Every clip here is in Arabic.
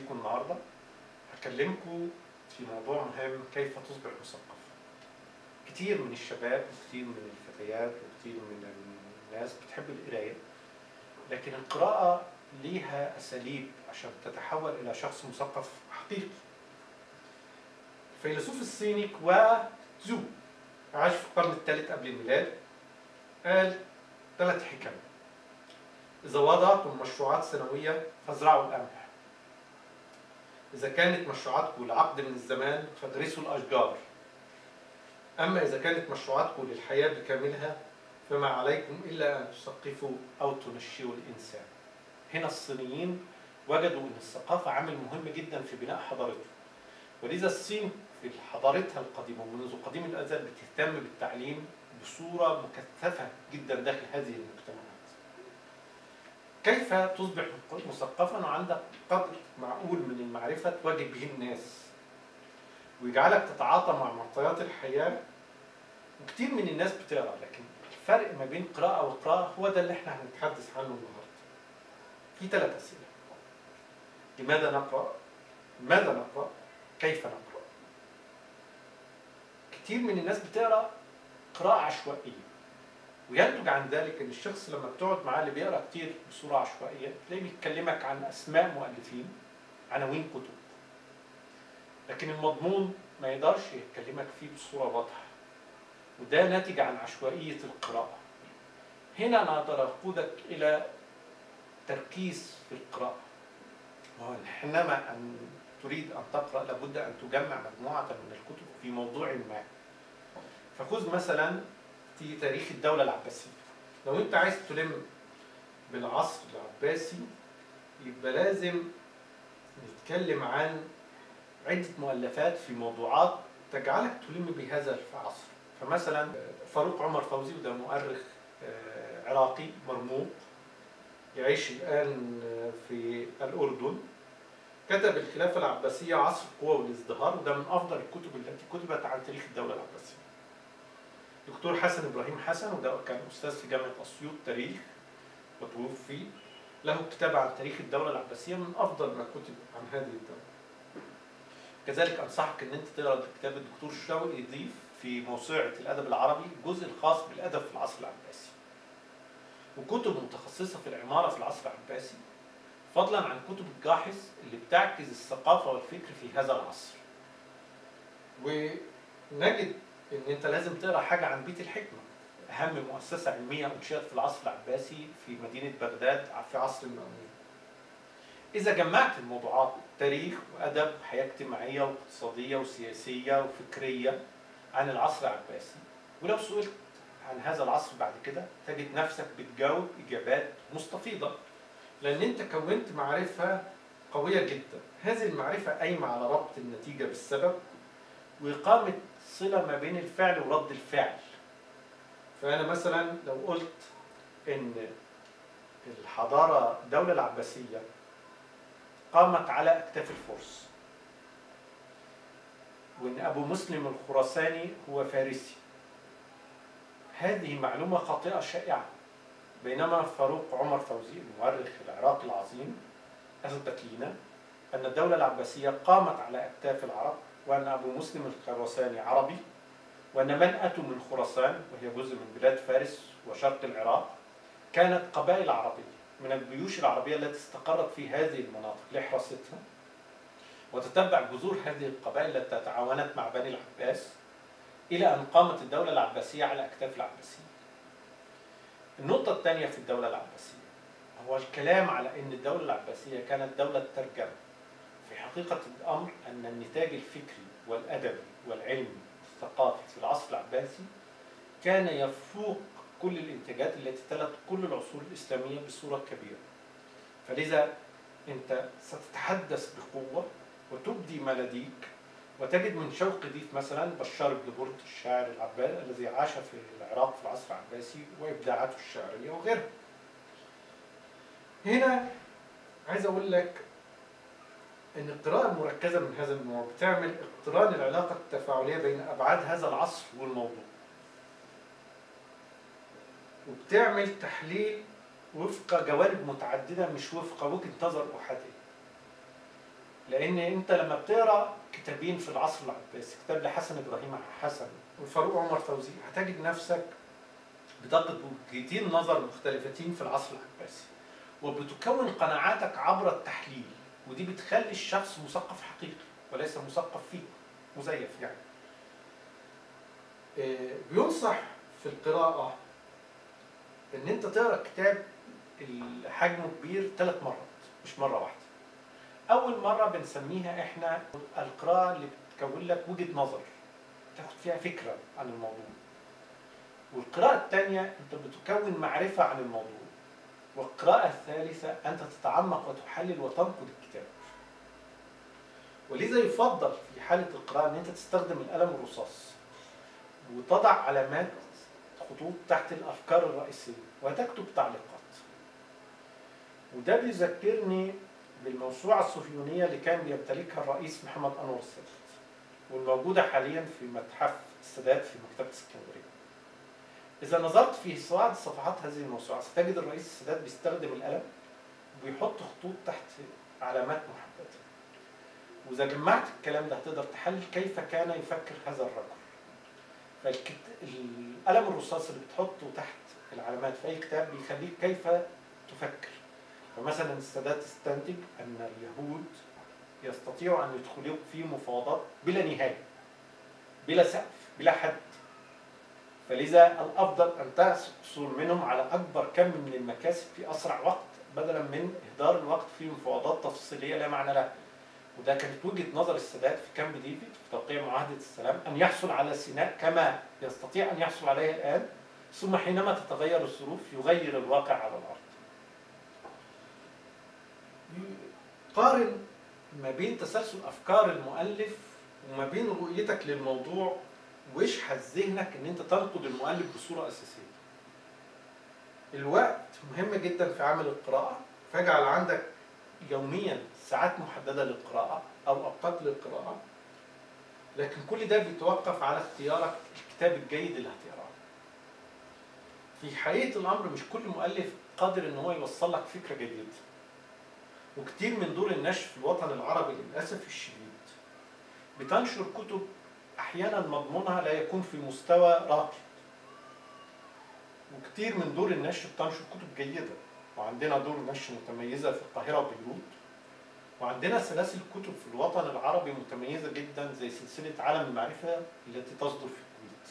بيكم النهارده. هكلمكم في موضوع مهم كيف تصبح مثقف. كتير من الشباب وكتير من الفتيات وكتير من الناس بتحب القراية لكن القراءة ليها أساليب عشان تتحول إلى شخص مثقف حقيقي. الفيلسوف الصيني كوا زو عاش في القرن الثالث قبل الميلاد قال ثلاث حكم إذا وضعتم مشروعات سنوية فازرعوا القمح إذا كانت مشروعاتكم لعقد من الزمان فادرسوا الأشجار. أما إذا كانت مشروعاتكم للحياة بكاملها فما عليكم إلا أن تثقفوا أو تنشئوا الإنسان. هنا الصينيين وجدوا أن الثقافة عامل مهم جدا في بناء حضارتهم. ولذا الصين في حضارتها القديمة ومنذ قديم الأزل بتهتم بالتعليم بصورة مكثفة جدا داخل هذه المجتمعات كيف تصبح مثقفا وعندك قدر معقول من المعرفة تواجه به الناس ويجعلك تتعاطى مع معطيات الحياة وكتير من الناس بتقرأ لكن الفرق ما بين قراءة وقراءة هو ده اللي إحنا هنتحدث عنه النهارده. في ثلاث أسئلة. لماذا نقرأ؟ ماذا نقرأ؟ كيف نقرأ؟ كتير من الناس بتقرأ قراءة عشوائية وينتج عن ذلك إن الشخص لما بتقعد معاه اللي بيقرأ كتير بصوره عشوائيه تلاقيه بيكلمك عن أسماء مؤلفين عناوين كتب. لكن المضمون ما يقدرش يكلمك فيه بصورة واضحة. وده ناتج عن عشوائية القراءة. هنا أنا أقدر أقودك إلى تركيز في القراءة. حينما أن تريد أن تقرأ لابد أن تجمع مجموعة من الكتب في موضوع ما. فخذ مثلا في تاريخ الدولة العباسية. لو انت عايز تلم بالعصر العباسي يبقى لازم نتكلم عن عدة مؤلفات في موضوعات تجعلك تلم بهذا العصر. فمثلا فاروق عمر فوزي وده مؤرخ عراقي مرموق يعيش الآن في الأردن. كتب الخلافة العباسية عصر القوة والازدهار وده من أفضل الكتب التي كتبت عن تاريخ الدولة العباسية. دكتور حسن إبراهيم حسن وده كان أستاذ في جامعة أسيوط تاريخ وتوفي له كتاب عن تاريخ الدولة العباسية من أفضل ما كتب عن هذه الدولة. كذلك أنصحك إن أنت تقرأ كتاب الدكتور شوقي ضيف في موسوعة الأدب العربي الجزء الخاص بالأدب في العصر العباسي. وكتب متخصصة في العمارة في العصر العباسي فضلا عن كتب الجاحظ اللي بتعكس الثقافة والفكر في هذا العصر. ونجد إن أنت لازم تقرأ حاجة عن بيت الحكمة. أهم مؤسسة علمية أنشئت في العصر العباسي في مدينة بغداد في عصر المأمون. إذا جمعت الموضوعات تاريخ وأدب حياة اجتماعية واقتصادية وسياسية وفكرية عن العصر العباسي. ولو سئلت عن هذا العصر بعد كده تجد نفسك بتجاوب إجابات مستفيضة. لأن أنت كونت معرفة قوية جدا. هذه المعرفة قايمة على ربط النتيجة بالسبب واقامه صلة ما بين الفعل ورد الفعل. فأنا مثلا لو قلت إن الحضارة الدولة العباسية قامت على أكتاف الفرس وإن أبو مسلم الخراساني هو فارسي. هذه معلومة خاطئة شائعة بينما فاروق عمر فوزي المؤرخ العراقي العظيم أثبت لنا أن الدولة العباسية قامت على أكتاف العرب وأن أبو مسلم الخراساني عربي وأن من أتوا من خراسان وهي جزء من بلاد فارس وشرق العراق كانت قبائل عربية من الجيوش العربية التي استقرت في هذه المناطق لحراستها وتتبع جذور هذه القبائل التي تعاونت مع بني العباس إلى أن قامت الدولة العباسية على أكتاف العباسيين. النقطة الثانية في الدولة العباسية هو الكلام على أن الدولة العباسية كانت دولة ترجمة. في حقيقة الأمر أن النتاج الفكري والأدبي والعلمي والثقافي في العصر العباسي كان يفوق كل الإنتاجات التي تلت كل العصور الإسلامية بصورة كبيرة. فلذا أنت ستتحدث بقوة وتبدي ما لديك وتجد من شوق ضيف مثلا بشار بن برد الشاعر العباسي الذي عاش في العراق في العصر العباسي وإبداعاته الشعريه وغيرها. هنا عايز أقول لك إن القراءة المركزة من هذا النوع بتعمل اقتران العلاقة التفاعلية بين أبعاد هذا العصر والموضوع. وبتعمل تحليل وفق جوانب متعددة مش وفق وجهة نظر أحادية. لأن أنت لما بتقرأ كتابين في العصر العباسي كتاب لحسن إبراهيم حسن وفاروق عمر فوزي هتجد نفسك بتقف وجهتين نظر مختلفتين في العصر العباسي وبتكون قناعاتك عبر التحليل ودي بتخلي الشخص مثقف حقيقي وليس مثقف فيه مزيف يعني آه، بينصح في القراءة إن أنت تقرأ كتاب حجمه كبير ثلاث مرات مش مرة واحدة. أول مرة بنسميها إحنا القراءة اللي بتكون لك وجهة نظر تاخد فيها فكرة عن الموضوع. والقراءة الثانية أنت بتكون معرفة عن الموضوع. والقراءة الثالثة أنت تتعمق وتحلل وتنقد الكتاب. ولذا يفضل في حالة القراءة أن أنت تستخدم القلم الرصاص وتضع علامات خطوط تحت الأفكار الرئيسية وتكتب تعليقات وده بيذكرني بالموسوعة الصهيونية اللي كان بيمتلكها الرئيس محمد أنور السادات والموجودة حاليا في متحف السادات في مكتبة اسكندرية إذا نظرت في بعض صفحات هذه الموسوعة ستجد الرئيس السادات بيستخدم القلم وبيحط خطوط تحت علامات محددة. وإذا جمعت الكلام ده هتقدر تحلل كيف كان يفكر هذا الرجل. فالقلم الرصاص اللي بتحطه تحت العلامات في أي كتاب بيخليك كيف تفكر. فمثلا السادات استنتج أن اليهود يستطيعوا أن يدخلوا في مفاوضات بلا نهاية بلا سقف بلا حد. فلذا الأفضل أن تحصل منهم على أكبر كم من المكاسب في أسرع وقت بدلا من إهدار الوقت في مفاوضات تفصيلية لا معنى لها وده كانت وجهة نظر السادات في كامب ديفيد في توقيع معاهدة السلام أن يحصل على سيناء كما يستطيع أن يحصل عليها الآن ثم حينما تتغير الظروف يغير الواقع على الأرض. قارن ما بين تسلسل أفكار المؤلف وما بين رؤيتك للموضوع واشحذ ذهنك إن أنت تنقد المؤلف بصورة أساسية. الوقت مهم جدا في عمل القراءة. فاجعل عندك يوميا ساعات محددة للقراءة أو أوقات للقراءة. لكن كل ده بيتوقف على اختيارك الكتاب الجيد اللي هتقراه في حقيقة الأمر مش كل مؤلف قادر إن هو يوصل لك فكرة جديده وكتير من دور النشر في الوطن العربي للأسف الشديد. بتنشر كتب أحيانا مضمونها لا يكون في مستوى راقي وكتير من دور النشر بتنشر كتب جيدة. وعندنا دور نشر متميزة في القاهرة وبيروت. وعندنا سلاسل كتب في الوطن العربي متميزة جدا زي سلسلة عالم المعرفة التي تصدر في الكويت.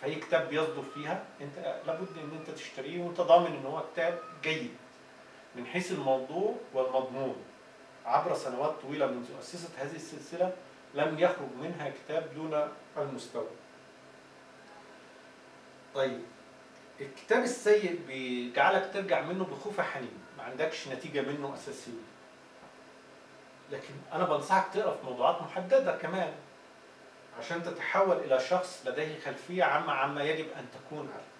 فأي كتاب بيصدر فيها أنت لابد أن أنت تشتريه وأنت ضامن أن هو كتاب جيد. من حيث الموضوع والمضمون. عبر سنوات طويلة منذ أسست هذه السلسلة لم يخرج منها كتاب دون المستوى. طيب الكتاب السيء بيجعلك ترجع منه بخوف حنين ما عندكش نتيجة منه أساسية. لكن أنا بنصحك تقرأ في موضوعات محددة كمان عشان تتحول إلى شخص لديه خلفية عامة عما يجب أن تكون عليه.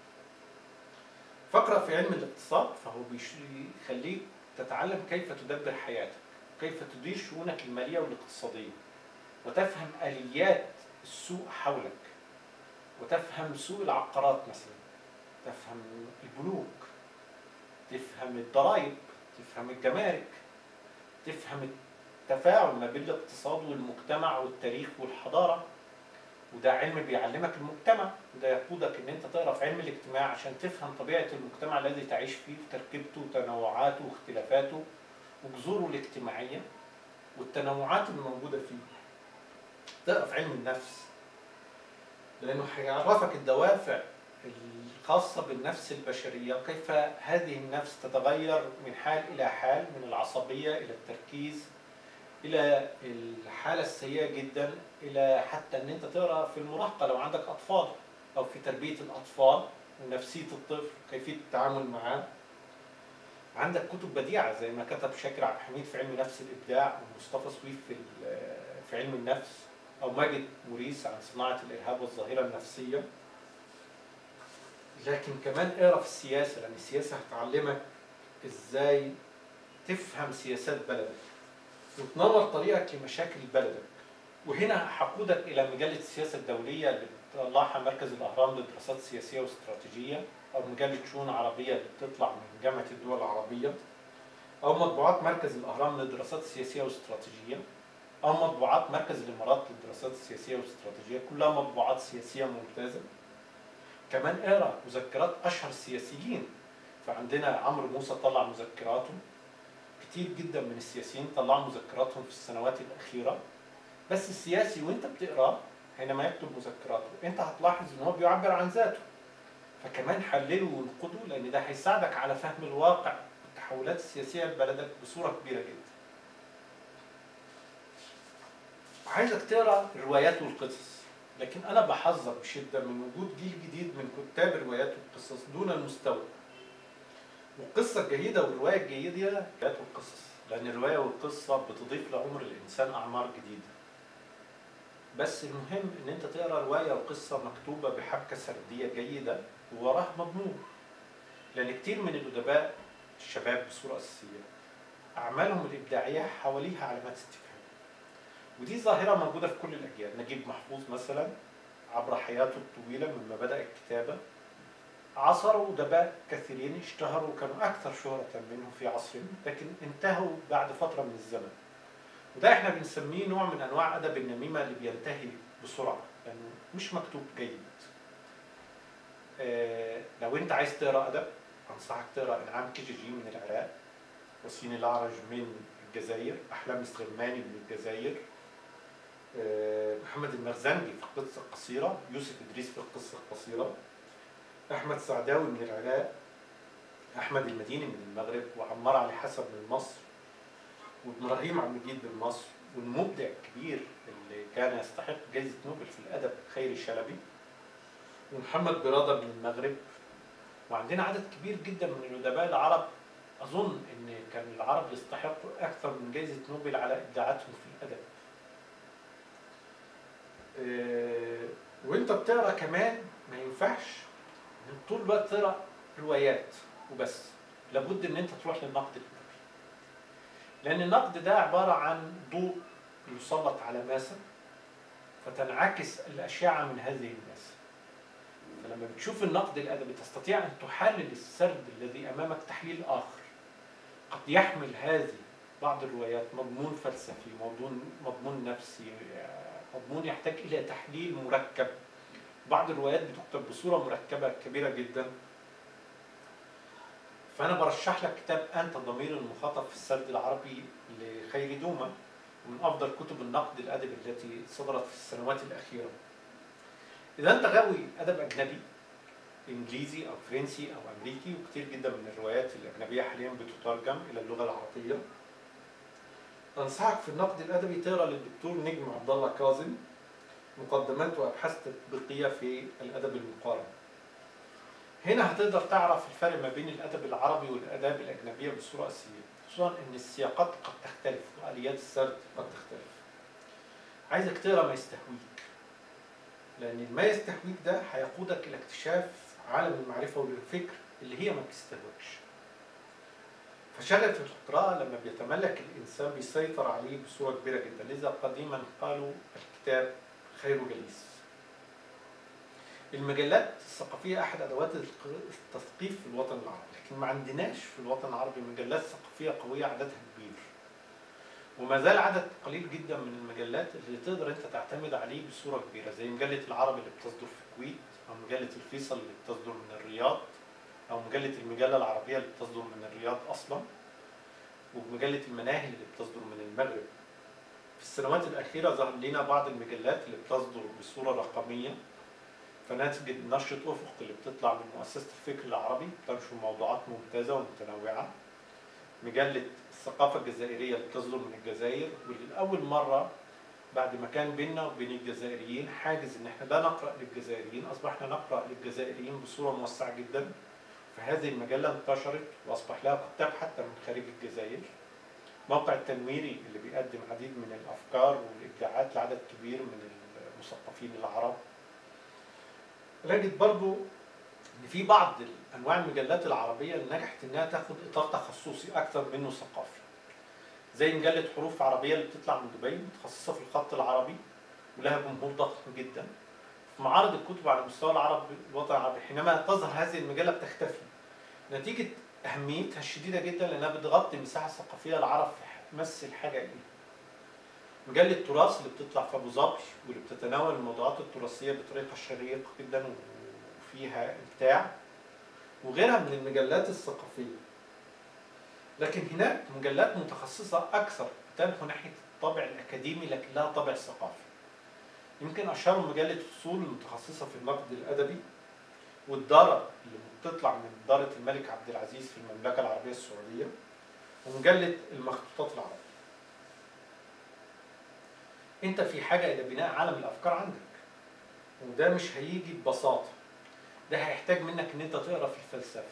فاقرأ في علم الاقتصاد فهو بيخليك تتعلم كيف تدبر حياتك كيف تدير شؤونك المالية والاقتصادية. وتفهم آليات السوق حولك وتفهم سوق العقارات مثلا تفهم البنوك تفهم الضرائب تفهم الجمارك تفهم تفاعل ما بين الاقتصاد والمجتمع والتاريخ والحضارة وده علم بيعلمك المجتمع وده يقودك إن أنت تقرأ في علم الاجتماع عشان تفهم طبيعة المجتمع الذي تعيش فيه وتركيبته وتنوعاته واختلافاته وجذوره الاجتماعية والتنوعات الموجوده فيه. تقرأ في علم النفس. لأنه هيعرفك الدوافع الخاصة بالنفس البشرية وكيف هذه النفس تتغير من حال إلى حال من العصبية إلى التركيز إلى الحالة السيئة جدا إلى حتى إن أنت تقرأ في المراهقة لو عندك أطفال أو في تربية الأطفال ونفسية الطفل كيفية التعامل معاه. عندك كتب بديعة زي ما كتب شاكر عبد الحميد في علم نفس الإبداع ومصطفى سويف في علم النفس. أو ماجد موريس عن صناعة الإرهاب والظاهرة النفسية. لكن كمان اقرأ في السياسة لأن السياسة هتعلمك إزاي تفهم سياسات بلدك وتنور طريقك لمشاكل بلدك. وهنا هقودك إلى مجلة السياسة الدولية اللي بتطلعها مركز الأهرام للدراسات السياسيه والاستراتيجيه أو مجلة شؤون عربية اللي بتطلع من جامعة الدول العربية أو مطبوعات مركز الأهرام للدراسات السياسيه والاستراتيجيه أو مطبوعات مركز الإمارات للدراسات السياسية والاستراتيجية كلها مطبوعات سياسية ممتازة. كمان اقرا مذكرات أشهر السياسيين فعندنا عمرو موسى طلع مذكراته. كتير جدا من السياسيين طلعوا مذكراتهم في السنوات الأخيرة. بس السياسي وإنت بتقرأه حينما يكتب مذكراته إنت هتلاحظ إن هو بيعبر عن ذاته. فكمان حلله وانقده لأن ده هيساعدك على فهم الواقع والتحولات السياسية لبلدك بصورة كبيرة جدا. عايزك تقرأ الروايات والقصص. لكن أنا بحذر بشدة من وجود جيل جديد من كتاب الروايات والقصص دون المستوى. والقصة الجيدة والرواية الجيدة الروايات والقصص. لأن الرواية والقصة بتضيف لعمر الإنسان أعمار جديدة. بس المهم إن أنت تقرأ رواية وقصة مكتوبة بحبكة سردية جيدة ووراها مضمون. لأن كتير من الأدباء الشباب بصورة أساسية أعمالهم الإبداعية حواليها علامات استفهام. ودي ظاهرة موجودة في كل الأجيال. نجيب محفوظ مثلا عبر حياته الطويلة مما بدأ الكتابة. عصروا أدباء كثيرين اشتهروا وكانوا أكثر شهرة منه في عصرهم لكن انتهوا بعد فترة من الزمن. وده إحنا بنسميه نوع من أنواع أدب النميمة اللي بينتهي بسرعة لأنه يعني مش مكتوب جيد. آه لو أنت عايز تقرأ أدب أنصحك تقرأ إنعام كيجيجي من العراق وسين الأعرج من الجزائر أحلام السليماني من الجزائر محمد المرزنجي في القصة القصيرة يوسف إدريس في القصة القصيرة أحمد سعداوي من العراق أحمد المديني من المغرب وعمار علي حسب من مصر وإبراهيم عبد المجيد من مصر والمبدع الكبير اللي كان يستحق جائزه نوبل في الأدب خيري شلبي ومحمد برادة من المغرب. وعندنا عدد كبير جدا من الأدباء العرب. أظن إن كان العرب يستحقوا أكثر من جائزه نوبل على إبداعاتهم في الأدب. أه وانت بتقرأ كمان ما ينفعش طول الوقت تقرأ روايات وبس. لابد إن انت تروح للنقد الادبي لأن النقد ده عبارة عن ضوء يسلط على ماسة فتنعكس الأشعة من هذه الماسة. فلما بتشوف النقد الأدبي تستطيع أن تحلل السرد الذي أمامك تحليل آخر. قد يحمل هذه بعض الروايات مضمون فلسفي مضمون مضمون نفسي مضمون يحتاج إلى تحليل مركب. بعض الروايات بتكتب بصورة مركبة كبيرة جدا. فأنا برشح لك كتاب انت ضمير المخاطب في السرد العربي لخيري دوما ومن أفضل كتب النقد الادبي التي صدرت في السنوات الأخيرة. إذا أنت غاوي أدب أجنبي إنجليزي أو فرنسي أو أمريكي وكثير جدا من الروايات الأجنبية حاليا بتترجم إلى اللغة العربية. أنصحك في النقد الأدبي تقرأ للدكتور نجم عبد الله كاظم مقدمات وابحاث تطبيقيه في الأدب المقارن. هنا هتقدر تعرف الفرق ما بين الأدب العربي والأداب الأجنبية بصورة أساسية، خصوصا إن السياقات قد تختلف وآليات السرد قد تختلف. عايزك تقرأ ما يستهويك. لأن ما يستهويك ده هيقودك إلى اكتشاف عالم المعرفة والفكر اللي هي ما بتستهواكش. فشغف القراءة لما بيتملك الإنسان بيسيطر عليه بصورة كبيرة جدا. لذا قديما قالوا الكتاب خير جليس. المجلات الثقافية أحد أدوات التثقيف في الوطن العربي لكن ما عندناش في الوطن العربي مجلات ثقافية قوية عددها كبير. وما زال عدد قليل جدا من المجلات اللي تقدر أنت تعتمد عليه بصورة كبيرة زي مجلة العربي اللي بتصدر في الكويت أو مجلة الفيصل اللي بتصدر من الرياض. أو مجلة المجلة العربية اللي بتصدر من الرياض أصلا ومجلة المناهل اللي بتصدر من المغرب. في السنوات الأخيرة ظهر لنا بعض المجلات اللي بتصدر بصورة رقمية. فنتيجة نشرة أفق اللي بتطلع من مؤسسة الفكر العربي بتنشر موضوعات ممتازة ومتنوعة. مجلة الثقافة الجزائرية اللي بتصدر من الجزائر واللي لأول مرة بعد ما كان بيننا وبين الجزائريين حاجز إن إحنا لا نقرأ للجزائريين أصبحنا نقرأ للجزائريين بصورة موسعة جدا. فهذه المجلة انتشرت وأصبح لها كتاب حتى من خارج الجزائر. موقع التنويري اللي بيقدم عديد من الأفكار والإبداعات لعدد كبير من المثقفين العرب. نجد برضو إن في بعض أنواع المجلات العربية اللي نجحت إنها تاخد إطار تخصصي أكثر منه ثقافي. زي مجلة حروف عربية اللي بتطلع من دبي متخصصة في الخط العربي ولها جمهور ضخم جدا. معارض الكتب على مستوى العرب الوطن العربي حينما تظهر هذه المجلة بتختفي. نتيجة أهميتها الشديدة جدا لأنها بتغطي المساحة الثقافية العرب تمثل حاجة اليه مجلة تراث اللي بتطلع في أبو ظبي واللي بتتناول الموضوعات التراثية بطريقة شيقة جدا وفيها إبداع وغيرها من المجلات الثقافية. لكن هناك مجلات متخصصة أكثر تنحو ناحية الطابع الأكاديمي لكن لها طابع ثقافي. يمكن أشهرهم مجلة فصول المتخصصة في النقد الأدبي والدارة اللي بتطلع من دارة الملك عبد العزيز في المملكة العربية السعودية ومجلة المخطوطات العربية. أنت في حاجة إلى بناء عالم الأفكار عندك وده مش هيجي ببساطة. ده هيحتاج منك إن أنت تقرأ في الفلسفة.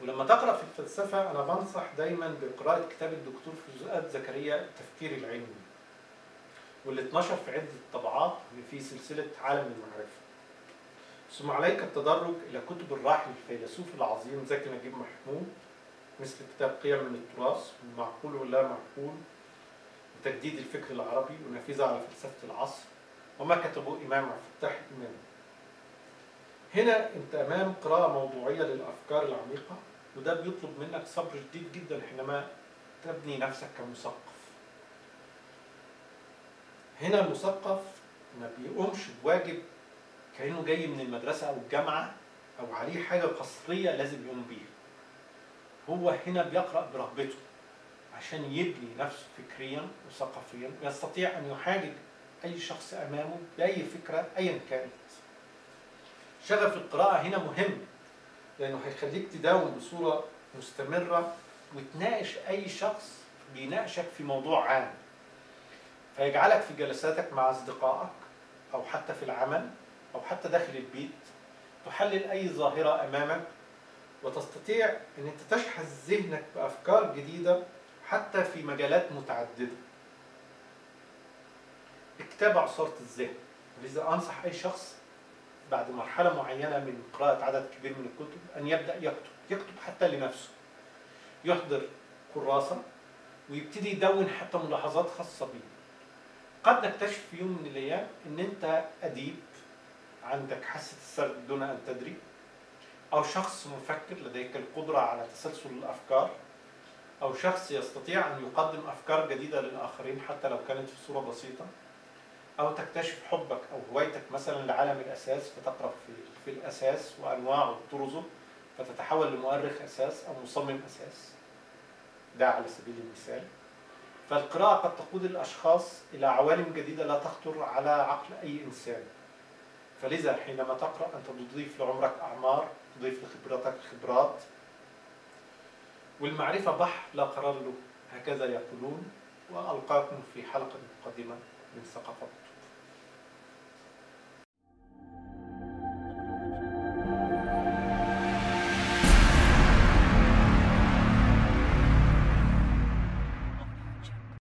ولما تقرأ في الفلسفة أنا بنصح دايما بقراءة كتاب الدكتور فؤاد زكريا التفكير العلمي. واللي اتنشر في عدة طبعات في سلسلة عالم المعرفة. ثم عليك التدرج إلى كتب الراحل الفيلسوف العظيم زكي نجيب محمود مثل كتاب قيم من التراث المعقول واللا معقول وتجديد الفكر العربي ونافذة على فلسفة العصر وما كتبه إمام عبد الفتاح الإمام. هنا أنت أمام قراءة موضوعية للأفكار العميقة وده بيطلب منك صبر شديد جدا حينما تبني نفسك كمثقف. هنا المثقف ما بيقومش بواجب كأنه جاي من المدرسة أو الجامعة أو عليه حاجة قصرية لازم يقوم بيها. هو هنا بيقرأ برغبته عشان يبني نفسه فكريا وثقافيا ويستطيع أن يحاجج أي شخص أمامه بأي فكرة أيا كانت. شغف القراءة هنا مهم لأنه هيخليك تداوم بصورة مستمرة وتناقش أي شخص بيناقشك في موضوع عام. فيجعلك في جلساتك مع أصدقائك أو حتى في العمل أو حتى داخل البيت تحلل أي ظاهرة أمامك وتستطيع أن أنت تشحذ ذهنك بأفكار جديدة حتى في مجالات متعددة. اكتاب عصارة الذهن. لذا أنصح أي شخص بعد مرحلة معينة من قراءة عدد كبير من الكتب أن يبدأ يكتب يكتب حتى لنفسه. يحضر كراسة ويبتدي يدون حتى ملاحظات خاصة بيه. قد نكتشف في يوم من الأيام أن أنت أديب عندك حاسة السرد دون أن تدري أو شخص مفكر لديك القدرة على تسلسل الأفكار أو شخص يستطيع أن يقدم أفكار جديدة للآخرين حتى لو كانت في صورة بسيطة أو تكتشف حبك أو هوايتك مثلا لعالم الأساس فتقرأ في, في الأساس وأنواعه وطرزه فتتحول لمؤرخ أساس أو مصمم أساس. ده على سبيل المثال. فالقراءة قد تقود الأشخاص إلى عوالم جديدة لا تخطر على عقل أي إنسان. فلذا حينما تقرأ أنت تضيف لعمرك أعمار تضيف لخبرتك خبرات والمعرفة بحر لا قرار له هكذا يقولون وألقاكم في حلقة قادمة من ثقافة.